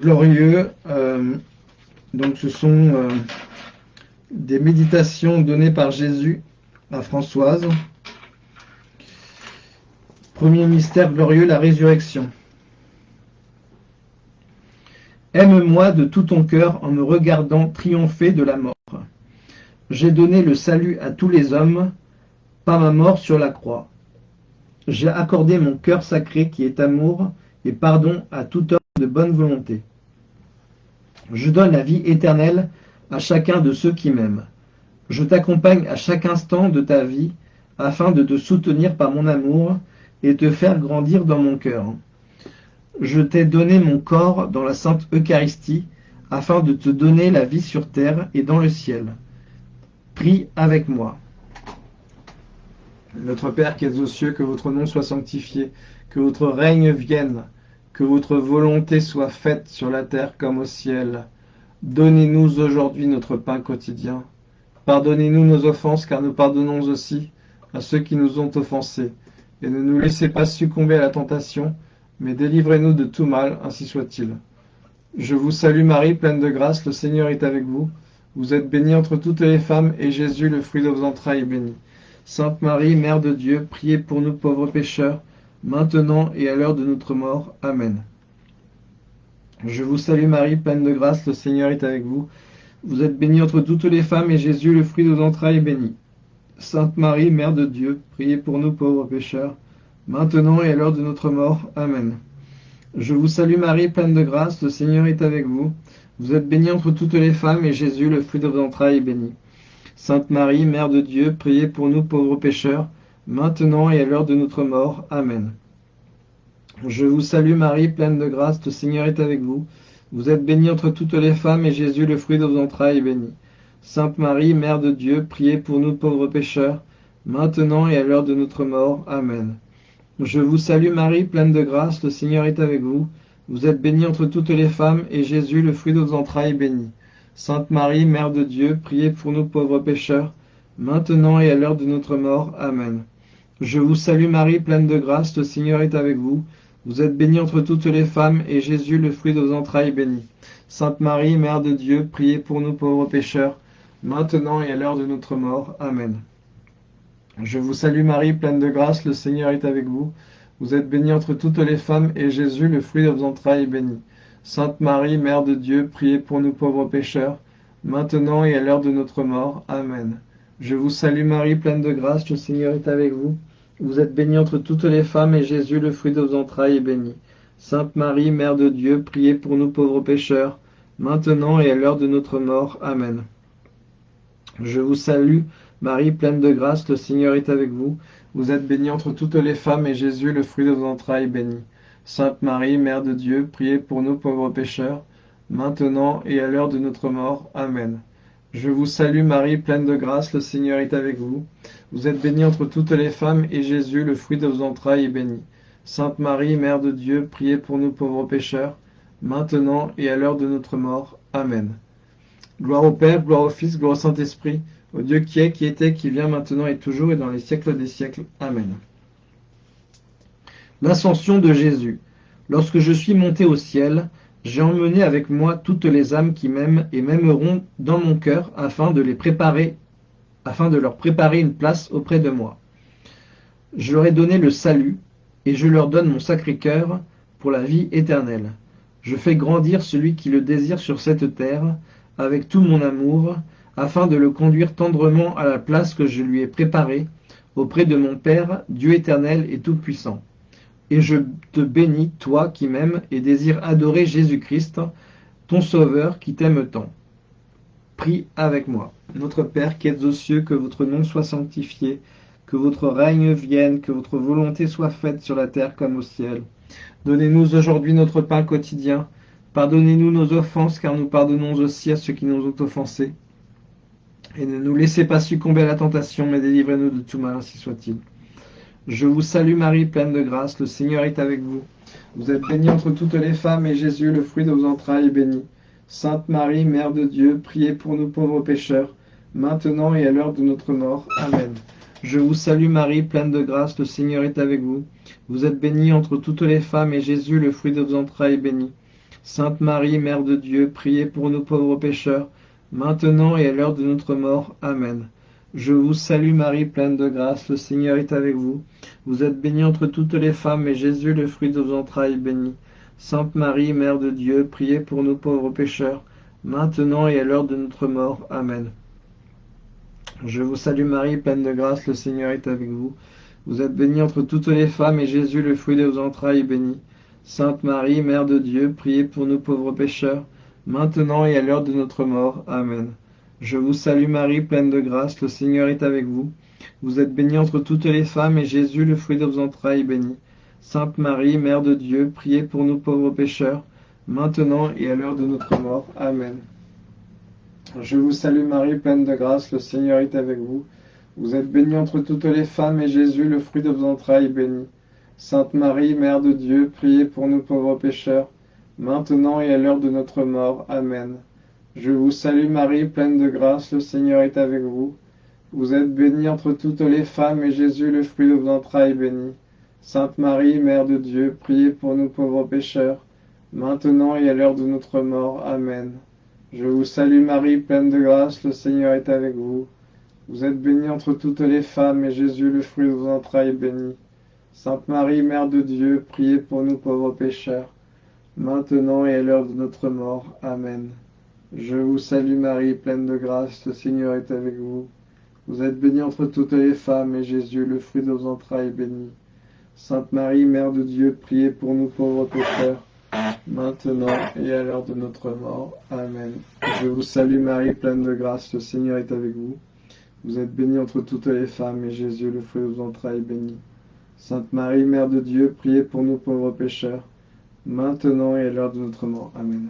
glorieux. Euh, donc ce sont euh, des méditations données par Jésus à Françoise. Premier mystère glorieux, la résurrection. Aime-moi de tout ton cœur en me regardant triompher de la mort. J'ai donné le salut à tous les hommes par ma mort sur la croix. J'ai accordé mon cœur sacré qui est amour et pardon à tout homme de bonne volonté. Je donne la vie éternelle à chacun de ceux qui m'aiment. Je t'accompagne à chaque instant de ta vie afin de te soutenir par mon amour et te faire grandir dans mon cœur. Je t'ai donné mon corps dans la Sainte Eucharistie afin de te donner la vie sur terre et dans le ciel. Prie avec moi. Notre Père qui es aux cieux, que votre nom soit sanctifié, que votre règne vienne, que votre volonté soit faite sur la terre comme au ciel. Donnez-nous aujourd'hui notre pain quotidien. Pardonnez-nous nos offenses, car nous pardonnons aussi à ceux qui nous ont offensés. Et ne nous laissez pas succomber à la tentation, mais délivrez-nous de tout mal, ainsi soit-il. Je vous salue Marie, pleine de grâce, le Seigneur est avec vous. Vous êtes bénie entre toutes les femmes, et Jésus, le fruit de vos entrailles, est béni. Sainte Marie, Mère de Dieu, priez pour nous pauvres pécheurs, maintenant et à l'heure de notre mort. Amen. Je vous salue Marie, pleine de grâce, le Seigneur est avec vous. Vous êtes bénie entre toutes les femmes, et Jésus, le fruit de vos entrailles, est béni. Sainte Marie, Mère de Dieu, priez pour nous pauvres pécheurs, maintenant et à l'heure de notre mort. Amen. Je vous salue Marie, pleine de grâce, le Seigneur est avec vous. Vous êtes bénie entre toutes les femmes, et Jésus, le fruit de vos entrailles, est béni. Sainte Marie, Mère de Dieu, priez pour nous pauvres pécheurs, maintenant et à l'heure de notre mort. Amen. Je vous salue Marie, pleine de grâce, le Seigneur est avec vous. Vous êtes bénie entre toutes les femmes, et Jésus, le fruit de vos entrailles, est béni. Sainte Marie, Mère de Dieu, priez pour nous pauvres pécheurs, maintenant et à l'heure de notre mort. Amen. Je vous salue Marie, pleine de grâce, le Seigneur est avec vous. Vous êtes bénie entre toutes les femmes, et Jésus, le fruit de vos entrailles, est béni. Sainte Marie, Mère de Dieu, priez pour nous pauvres pécheurs, maintenant et à l'heure de notre mort. Amen. Je vous salue Marie, pleine de grâce, le Seigneur est avec vous. Vous êtes bénie entre toutes les femmes, et Jésus, le fruit de vos entrailles, est béni. Sainte Marie, Mère de Dieu, priez pour nous pauvres pécheurs, maintenant et à l'heure de notre mort. Amen. Je vous salue Marie, pleine de grâce, le Seigneur est avec vous. Vous êtes bénie entre toutes les femmes, et Jésus, le fruit de vos entrailles, est béni. Sainte Marie, Mère de Dieu, priez pour nous pauvres pécheurs, maintenant et à l'heure de notre mort. Amen. Je vous salue Marie, pleine de grâce, le Seigneur est avec vous. Vous êtes bénie entre toutes les femmes, et Jésus, le fruit de vos entrailles, est béni. Sainte Marie, Mère de Dieu, priez pour nous pauvres pécheurs, maintenant et à l'heure de notre mort. Amen. Je vous salue, Marie, pleine de grâce, le Seigneur est avec vous. Vous êtes bénie entre toutes les femmes, et Jésus, le fruit de vos entrailles, est béni. Sainte Marie, Mère de Dieu, priez pour nous pauvres pécheurs, maintenant et à l'heure de notre mort. Amen. Je vous salue Marie, pleine de grâce, le Seigneur est avec vous. Vous êtes bénie entre toutes les femmes, et Jésus, le fruit de vos entrailles, est béni. Sainte Marie, Mère de Dieu, priez pour nous pauvres pécheurs, maintenant et à l'heure de notre mort. Amen. Gloire au Père, gloire au Fils, gloire au Saint-Esprit, au Dieu qui est, qui était, qui vient maintenant et toujours et dans les siècles des siècles. Amen. L'ascension de Jésus. Lorsque je suis monté au ciel, j'ai emmené avec moi toutes les âmes qui m'aiment et m'aimeront dans mon cœur afin de les préparer, afin de leur préparer une place auprès de moi. Je leur ai donné le salut et je leur donne mon sacré cœur pour la vie éternelle. Je fais grandir celui qui le désire sur cette terre avec tout mon amour afin de le conduire tendrement à la place que je lui ai préparée auprès de mon Père, Dieu éternel et tout-puissant. Et je te bénis, toi qui m'aimes et désires adorer Jésus-Christ, ton Sauveur qui t'aime tant. Prie avec moi. Notre Père qui êtes aux cieux, que votre nom soit sanctifié, que votre règne vienne, que votre volonté soit faite sur la terre comme au ciel. Donnez-nous aujourd'hui notre pain quotidien. Pardonnez-nous nos offenses, car nous pardonnons aussi à ceux qui nous ont offensés. Et ne nous laissez pas succomber à la tentation, mais délivrez-nous de tout mal, ainsi soit-il. Je vous salue Marie, pleine de grâce, le Seigneur est avec vous. Vous êtes bénie entre toutes les femmes, et Jésus, le fruit de vos entrailles, est béni. Sainte Marie, Mère de Dieu, priez pour nous pauvres pécheurs, maintenant et à l'heure de notre mort. Amen. Je vous salue Marie, pleine de grâce, le Seigneur est avec vous. Vous êtes bénie entre toutes les femmes, et Jésus, le fruit de vos entrailles, est béni. Sainte Marie, Mère de Dieu, priez pour nous pauvres pécheurs, maintenant et à l'heure de notre mort. Amen. Je vous salue Marie, pleine de grâce, le Seigneur est avec vous. Vous êtes bénie entre toutes les femmes, et Jésus, le fruit de vos entrailles, est béni. Sainte Marie, Mère de Dieu, priez pour nous pauvres pécheurs, maintenant et à l'heure de notre mort. Amen. Je vous salue Marie, pleine de grâce, le Seigneur est avec vous. Vous êtes bénie entre toutes les femmes, et Jésus, le fruit de vos entrailles, est béni. Sainte Marie, Mère de Dieu, priez pour nous pauvres pécheurs, maintenant et à l'heure de notre mort. Amen. Je vous salue Marie, pleine de grâce, le Seigneur est avec vous. Vous êtes bénie entre toutes les femmes, et Jésus, le fruit de vos entrailles, est béni. Sainte Marie, Mère de Dieu, priez pour nous pauvres pécheurs, maintenant et à l'heure de notre mort. Amen. Je vous salue Marie, pleine de grâce, le Seigneur est avec vous. Vous êtes bénie entre toutes les femmes, et Jésus, le fruit de vos entrailles, est béni. Sainte Marie, Mère de Dieu, priez pour nous pauvres pécheurs, maintenant et à l'heure de notre mort. Amen. Je vous salue Marie, pleine de grâce, le Seigneur est avec vous. Vous êtes bénie entre toutes les femmes, et Jésus, le fruit de vos entrailles, est béni. Sainte Marie, Mère de Dieu, priez pour nous pauvres pécheurs, maintenant et à l'heure de notre mort. Amen. Je vous salue Marie, pleine de grâce, le Seigneur est avec vous. Vous êtes bénie entre toutes les femmes, et Jésus, le fruit de vos entrailles, est béni. Sainte Marie, Mère de Dieu, priez pour nous pauvres pécheurs, maintenant et à l'heure de notre mort. Amen. Je vous salue Marie, pleine de grâce, le Seigneur est avec vous. Vous êtes bénie entre toutes les femmes, et Jésus, le fruit de vos entrailles, est béni. Sainte Marie, Mère de Dieu, priez pour nous pauvres pécheurs, maintenant et à l'heure de notre mort. Amen. Je vous salue Marie, pleine de grâce, le Seigneur est avec vous. Vous êtes bénie entre toutes les femmes, et Jésus, le fruit de vos entrailles, est béni. Sainte Marie, Mère de Dieu, priez pour nous pauvres pécheurs, maintenant et à l'heure de notre mort. Amen.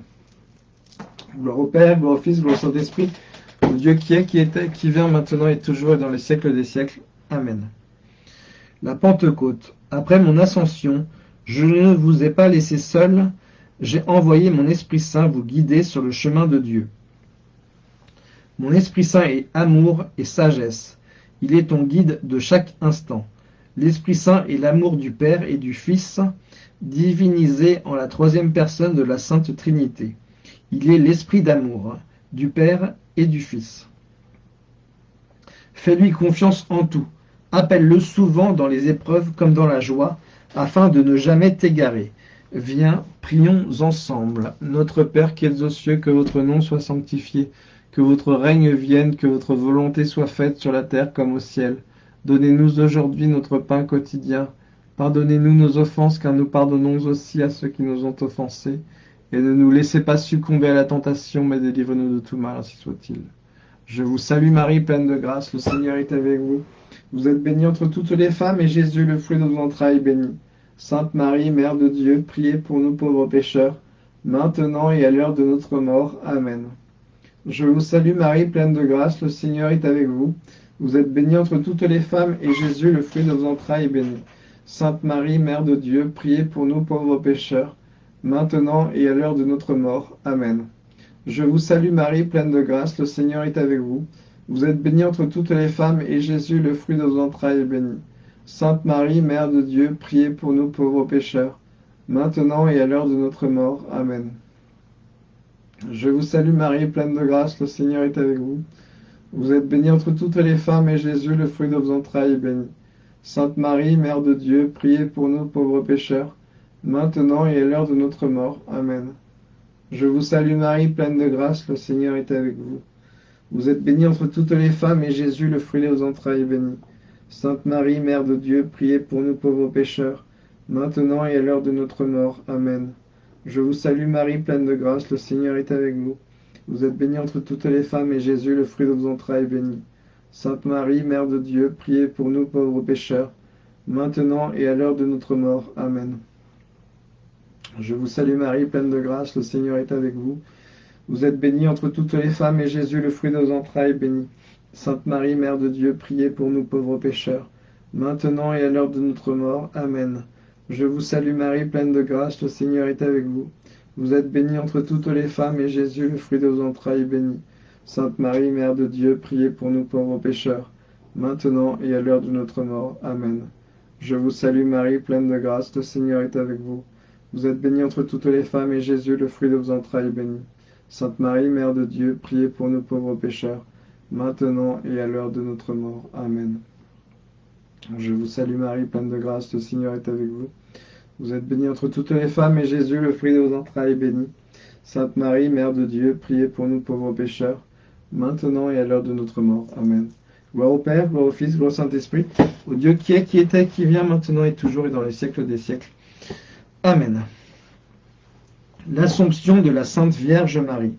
Gloire au Père, gloire au Fils, gloire au Saint-Esprit, au Dieu qui est, qui était, qui vient, maintenant et toujours et dans les siècles des siècles. Amen. La Pentecôte. Après mon ascension, je ne vous ai pas laissé seul, j'ai envoyé mon Esprit Saint vous guider sur le chemin de Dieu. Mon Esprit Saint est amour et sagesse. Il est ton guide de chaque instant. L'Esprit Saint est l'amour du Père et du Fils, divinisé en la troisième personne de la Sainte Trinité. Il est l'esprit d'amour du Père et du Fils. Fais-lui confiance en tout. Appelle-le souvent dans les épreuves comme dans la joie, afin de ne jamais t'égarer. Viens, prions ensemble. Notre Père qui es aux cieux, que votre nom soit sanctifié, que votre règne vienne, que votre volonté soit faite sur la terre comme au ciel. Donnez-nous aujourd'hui notre pain quotidien. Pardonnez-nous nos offenses, car nous pardonnons aussi à ceux qui nous ont offensés et ne nous laissez pas succomber à la tentation, mais délivre-nous de tout mal, ainsi soit-il. Je vous salue Marie, pleine de grâce, le Seigneur est avec vous. Vous êtes bénie entre toutes les femmes, et Jésus, le fruit de vos entrailles, est béni. Sainte Marie, Mère de Dieu, priez pour nous pauvres pécheurs, maintenant et à l'heure de notre mort. Amen. Je vous salue Marie, pleine de grâce, le Seigneur est avec vous. Vous êtes bénie entre toutes les femmes, et Jésus, le fruit de vos entrailles, est béni. Sainte Marie, Mère de Dieu, priez pour nous pauvres pécheurs, maintenant et à l'heure de notre mort. Amen. Je vous salue Marie, pleine de grâce, le Seigneur est avec vous. Vous êtes bénie entre toutes les femmes, et Jésus, le fruit de vos entrailles, est béni. Sainte Marie, Mère de Dieu, priez pour nous pauvres pécheurs, maintenant et à l'heure de notre mort. Amen. Je vous salue Marie, pleine de grâce, le Seigneur est avec vous. Vous êtes bénie entre toutes les femmes, et Jésus, le fruit de vos entrailles, est béni. Sainte Marie, Mère de Dieu, priez pour nous pauvres pécheurs, maintenant et à l'heure de notre mort. Amen. Je vous salue Marie, pleine de grâce, le Seigneur est avec vous. Vous êtes bénie entre toutes les femmes, et Jésus, le fruit de vos entrailles, est béni. Sainte Marie, Mère de Dieu, priez pour nous pauvres pécheurs, maintenant et à l'heure de notre mort. Amen. Je vous salue Marie, pleine de grâce, le Seigneur est avec vous. Vous êtes bénie entre toutes les femmes, et Jésus, le fruit de vos entrailles, est béni. Sainte Marie, Mère de Dieu, priez pour nous pauvres pécheurs, maintenant et à l'heure de notre mort. Amen. Je vous salue Marie, pleine de grâce, le Seigneur est avec vous. Vous êtes bénie entre toutes les femmes, et Jésus, le fruit de vos entrailles, est béni. Sainte Marie, Mère de Dieu, priez pour nous pauvres pécheurs, maintenant et à l'heure de notre mort. Amen. Je vous salue Marie, pleine de grâce, le Seigneur est avec vous. Vous êtes bénie entre toutes les femmes, et Jésus, le fruit de vos entrailles, est béni. Sainte Marie, Mère de Dieu, priez pour nous pauvres pécheurs, maintenant et à l'heure de notre mort. Amen. Je vous salue Marie, pleine de grâce, le Seigneur est avec vous. Vous êtes bénie entre toutes les femmes, et Jésus, le fruit de vos entrailles, est béni. Sainte Marie, Mère de Dieu, priez pour nous pauvres pécheurs, maintenant et à l'heure de notre mort. Amen. Je vous salue Marie, pleine de grâce, le Seigneur est avec vous. Vous êtes bénie entre toutes les femmes, et Jésus, le fruit de vos entrailles, est béni. Sainte Marie, Mère de Dieu, priez pour nous pauvres pécheurs, maintenant et à l'heure de notre mort. Amen. Gloire au Père, gloire au Fils, gloire au Saint-Esprit, au Dieu qui est, qui était, qui vient, maintenant et toujours et dans les siècles des siècles. Amen. L'Assomption de la Sainte Vierge Marie.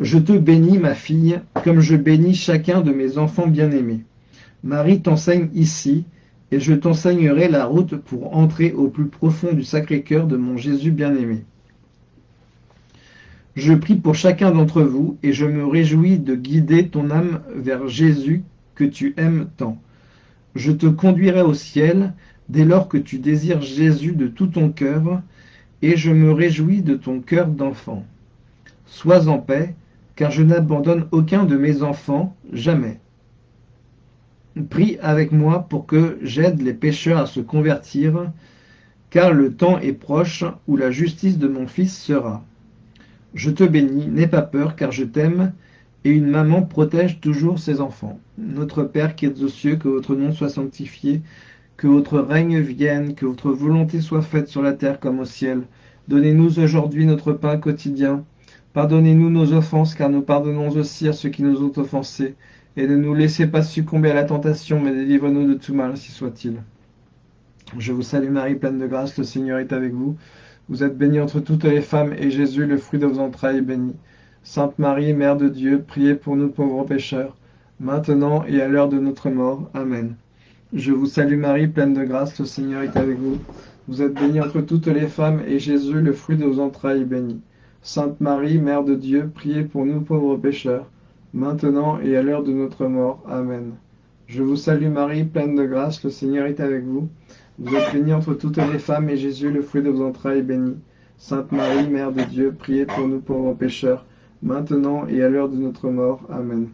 Je te bénis, ma fille, comme je bénis chacun de mes enfants bien-aimés. Marie t'enseigne ici, et je t'enseignerai la route pour entrer au plus profond du Sacré-Cœur de mon Jésus bien-aimé. Je prie pour chacun d'entre vous, et je me réjouis de guider ton âme vers Jésus que tu aimes tant. Je te conduirai au ciel dès lors que tu désires Jésus de tout ton cœur, et je me réjouis de ton cœur d'enfant. Sois en paix, car je n'abandonne aucun de mes enfants, jamais. Prie avec moi pour que j'aide les pécheurs à se convertir, car le temps est proche où la justice de mon Fils sera. Je te bénis, n'aie pas peur, car je t'aime, et une maman protège toujours ses enfants. Notre Père qui es aux cieux, que votre nom soit sanctifié, que votre règne vienne, que votre volonté soit faite sur la terre comme au ciel. Donnez-nous aujourd'hui notre pain quotidien. Pardonnez-nous nos offenses, car nous pardonnons aussi à ceux qui nous ont offensés et ne nous laissez pas succomber à la tentation, mais délivre-nous de tout mal, si soit-il. Je vous salue Marie, pleine de grâce, le Seigneur est avec vous. Vous êtes bénie entre toutes les femmes, et Jésus, le fruit de vos entrailles, est béni. Sainte Marie, Mère de Dieu, priez pour nous pauvres pécheurs, maintenant et à l'heure de notre mort. Amen. Je vous salue Marie, pleine de grâce, le Seigneur est avec vous. Vous êtes bénie entre toutes les femmes, et Jésus, le fruit de vos entrailles, est béni. Sainte Marie, Mère de Dieu, priez pour nous pauvres pécheurs, maintenant et à l'heure de notre mort. Amen. Je vous salue Marie, pleine de grâce, le Seigneur est avec vous. Vous êtes bénie entre toutes les femmes, et Jésus, le fruit de vos entrailles, est béni. Sainte Marie, Mère de Dieu, priez pour nous pauvres pécheurs, maintenant et à l'heure de notre mort. Amen.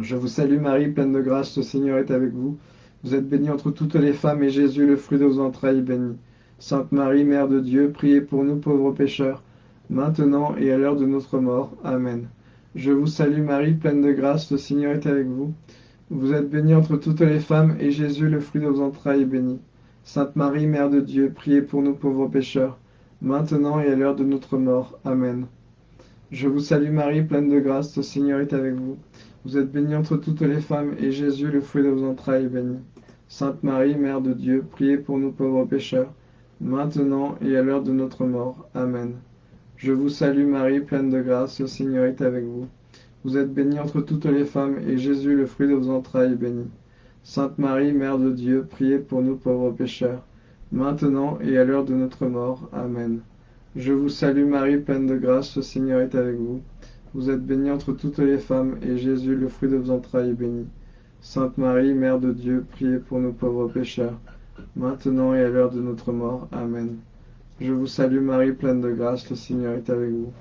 Je vous salue Marie, pleine de grâce, le Seigneur est avec vous. Vous êtes bénie entre toutes les femmes, et Jésus, le fruit de vos entrailles, est béni. Sainte Marie, Mère de Dieu, priez pour nous pauvres pécheurs, maintenant et à l'heure de notre mort. Amen. Je vous salue Marie, pleine de grâce, le Seigneur est avec vous. Vous êtes bénie entre toutes les femmes, et Jésus, le fruit de vos entrailles, est béni. Sainte Marie, Mère de Dieu, priez pour nous pauvres pécheurs, maintenant et à l'heure de notre mort. Amen. Je vous salue Marie, pleine de grâce, le Seigneur est avec vous. Vous êtes bénie entre toutes les femmes, et Jésus, le fruit de vos entrailles, est béni. Sainte Marie, Mère de Dieu, priez pour nous pauvres pécheurs, maintenant et à l'heure de notre mort. Amen. Je vous salue Marie, pleine de grâce, le Seigneur est avec vous. Vous êtes bénie entre toutes les femmes, et Jésus, le fruit de vos entrailles, est béni. Sainte Marie, Mère de Dieu, priez pour nous pauvres pécheurs, maintenant et à l'heure de notre mort. Amen. Je vous salue Marie, pleine de grâce, le Seigneur est avec vous. Vous êtes bénie entre toutes les femmes, et Jésus, le fruit de vos entrailles, est béni. Sainte Marie, Mère de Dieu, priez pour nous pauvres pécheurs, maintenant et à l'heure de notre mort. Amen. Je vous salue Marie, pleine de grâce, le Seigneur est avec vous.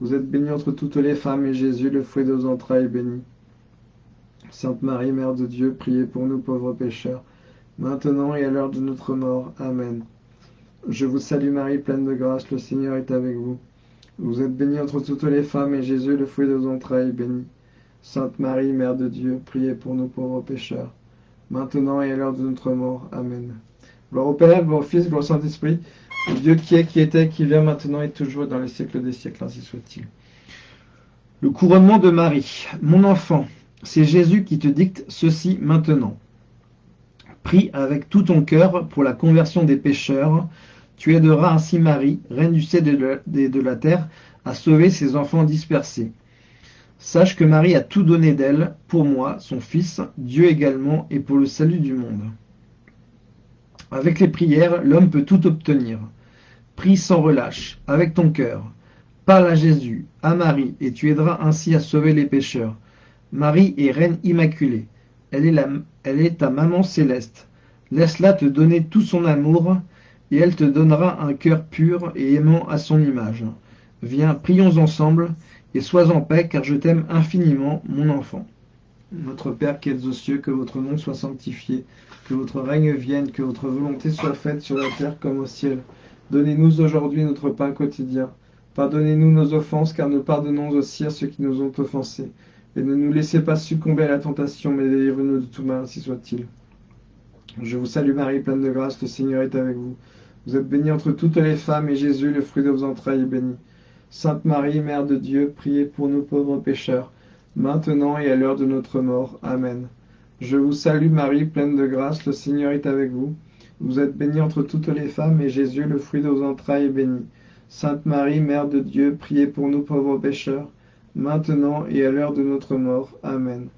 Vous êtes bénie entre toutes les femmes, et Jésus, le fruit de vos entrailles, est béni. Sainte Marie, Mère de Dieu, priez pour nous pauvres pécheurs, maintenant et à l'heure de notre mort. Amen. Je vous salue Marie, pleine de grâce, le Seigneur est avec vous. Vous êtes bénie entre toutes les femmes, et Jésus, le fruit de vos entrailles, est béni. Sainte Marie, Mère de Dieu, priez pour nous pauvres pécheurs, maintenant et à l'heure de notre mort. Amen. Gloire au Père, gloire au Fils, gloire au Saint-Esprit, Dieu qui est, qui était, qui vient maintenant et toujours dans les siècles des siècles, ainsi soit-il. Le couronnement de Marie. Mon enfant, c'est Jésus qui te dicte ceci maintenant. Prie avec tout ton cœur pour la conversion des pécheurs. Tu aideras ainsi Marie, reine du ciel et de la terre, à sauver ses enfants dispersés. Sache que Marie a tout donné d'elle, pour moi, son Fils, Dieu également, et pour le salut du monde. Avec les prières, l'homme peut tout obtenir. Prie sans relâche, avec ton cœur. Parle à Jésus, à Marie, et tu aideras ainsi à sauver les pécheurs. Marie est reine immaculée. Elle est, la, elle est ta maman céleste. Laisse-la te donner tout son amour, et elle te donnera un cœur pur et aimant à son image. Viens, prions ensemble, et sois en paix, car je t'aime infiniment, mon enfant. Notre Père qui êtes aux cieux, que votre nom soit sanctifié, que votre règne vienne, que votre volonté soit faite sur la terre comme au ciel. Donnez-nous aujourd'hui notre pain quotidien. Pardonnez-nous nos offenses, car nous pardonnons aussi à ceux qui nous ont offensés. Et ne nous laissez pas succomber à la tentation, mais délivrez-nous de tout mal, si soit-il. Je vous salue Marie, pleine de grâce, le Seigneur est avec vous. Vous êtes bénie entre toutes les femmes, et Jésus, le fruit de vos entrailles, est béni. Sainte Marie, Mère de Dieu, priez pour nous pauvres pécheurs, maintenant et à l'heure de notre mort. Amen. Je vous salue Marie, pleine de grâce, le Seigneur est avec vous. Vous êtes bénie entre toutes les femmes, et Jésus, le fruit de vos entrailles, est béni. Sainte Marie, Mère de Dieu, priez pour nous pauvres pécheurs, maintenant et à l'heure de notre mort. Amen.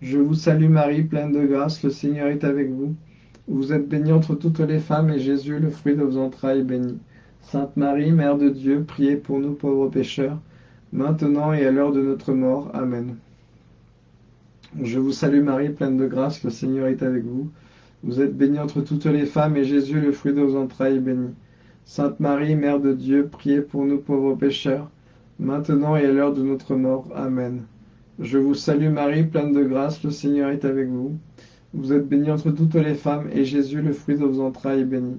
Je vous salue Marie, pleine de grâce, le Seigneur est avec vous. Vous êtes bénie entre toutes les femmes, et Jésus, le fruit de vos entrailles, est béni. Sainte Marie, Mère de Dieu, priez pour nous pauvres pécheurs, maintenant et à l'heure de notre mort. Amen. Je vous salue Marie, pleine de grâce, le Seigneur est avec vous. Vous êtes bénie entre toutes les femmes, et Jésus, le fruit de vos entrailles, est béni. Sainte Marie, Mère de Dieu, priez pour nous pauvres pécheurs, maintenant et à l'heure de notre mort. Amen. Je vous salue Marie, pleine de grâce, le Seigneur est avec vous. Vous êtes bénie entre toutes les femmes, et Jésus, le fruit de vos entrailles, est béni.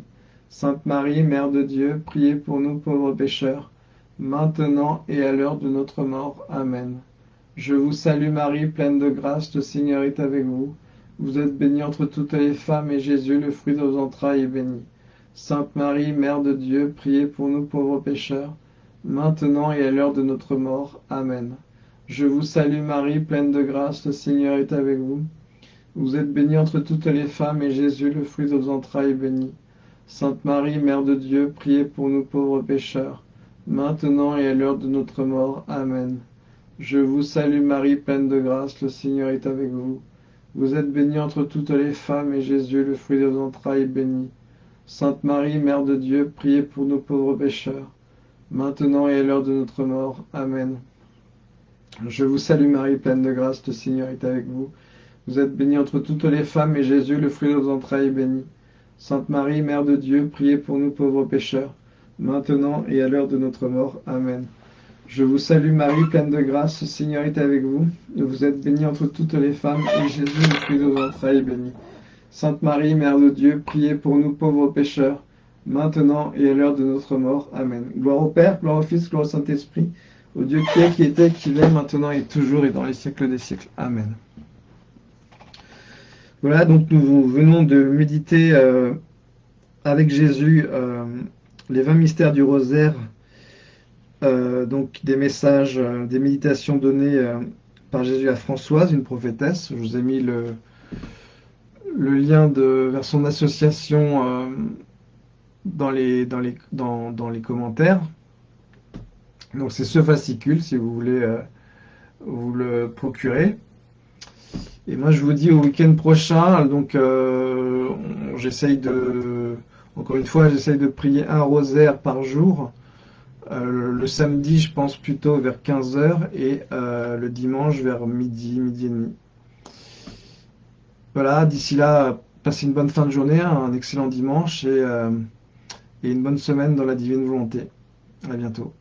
Sainte Marie, Mère de Dieu, priez pour nous pauvres pécheurs, maintenant et à l'heure de notre mort. Amen. Je vous salue Marie, pleine de grâce, le Seigneur est avec vous. Vous êtes bénie entre toutes les femmes, et Jésus, le fruit de vos entrailles, est béni. Sainte Marie, Mère de Dieu, priez pour nous pauvres pécheurs, maintenant et à l'heure de notre mort. Amen. Je vous salue Marie, pleine de grâce, le Seigneur est avec vous. Vous êtes bénie entre toutes les femmes, et Jésus, le fruit de vos entrailles, est béni. Sainte Marie, Mère de Dieu, priez pour nous pauvres pécheurs, maintenant et à l'heure de notre mort. Amen. Je vous salue Marie, pleine de grâce, le Seigneur est avec vous. Vous êtes bénie entre toutes les femmes, et Jésus, le fruit de vos entrailles, est béni. Sainte Marie, Mère de Dieu, priez pour nous pauvres pécheurs, maintenant et à l'heure de notre mort. Amen. Je vous salue Marie, pleine de grâce, le Seigneur est avec vous. Vous êtes bénie entre toutes les femmes, et Jésus, le fruit de vos entrailles, est béni. Sainte Marie, Mère de Dieu, priez pour nous pauvres pécheurs, maintenant et à l'heure de notre mort. Amen. Je vous salue Marie, pleine de grâce, le Seigneur est avec vous. Vous êtes bénie entre toutes les femmes, et Jésus, le fruit de vos entrailles, est béni. Sainte Marie, Mère de Dieu, priez pour nous pauvres pécheurs, maintenant et à l'heure de notre mort. Amen. Gloire au Père, gloire au Fils, gloire au Saint-Esprit, au Dieu qui est, qui était, qui est, maintenant et toujours et dans les siècles des siècles. Amen. Voilà, donc nous venons de méditer euh, avec Jésus euh, les 20 mystères du rosaire, euh, donc des messages, des méditations données par Jésus à Françoise, une prophétesse. Je vous ai mis le, lien vers son association dans, les, commentaires. Donc c'est ce fascicule, si vous voulez vous le procurer. Et moi, je vous dis au week-end prochain, donc euh, j'essaye de, encore une fois, j'essaye de prier un rosaire par jour. Euh, le samedi, je pense plutôt vers 15h et euh, le dimanche vers midi, midi et demi. Voilà, d'ici là, passez une bonne fin de journée, un excellent dimanche et, et une bonne semaine dans la divine volonté. À bientôt.